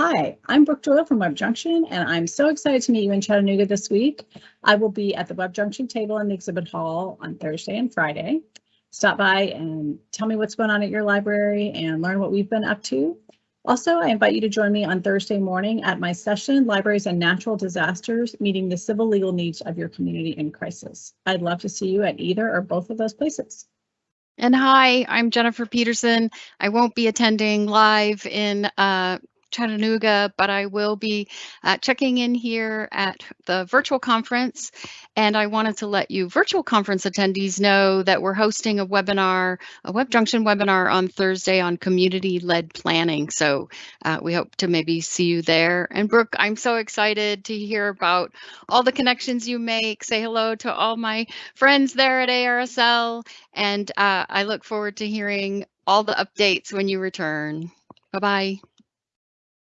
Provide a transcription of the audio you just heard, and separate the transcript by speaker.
Speaker 1: Hi, I'm Brooke Doyle from Web Junction, and I'm so excited to meet you in Chattanooga this week. I will be at the Web Junction table in the exhibit hall on Thursday and Friday. Stop by and tell me what's going on at your library and learn what we've been up to. Also, I invite you to join me on Thursday morning at my session, Libraries and Natural Disasters, meeting the civil legal needs of your community in crisis. I'd love to see you at either or both of those places.
Speaker 2: And hi, I'm Jennifer Peterson. I won't be attending live in uh, Chattanooga, but I will be uh, checking in here at the virtual conference. And I wanted to let you virtual conference attendees know that we're hosting a webinar, a Web Junction webinar on Thursday on community-led planning. So uh, we hope to maybe see you there. And Brooke, I'm so excited to hear about all the connections you make. Say hello to all my friends there at ARSL. And uh, I look forward to hearing all the updates when you return. Bye-bye.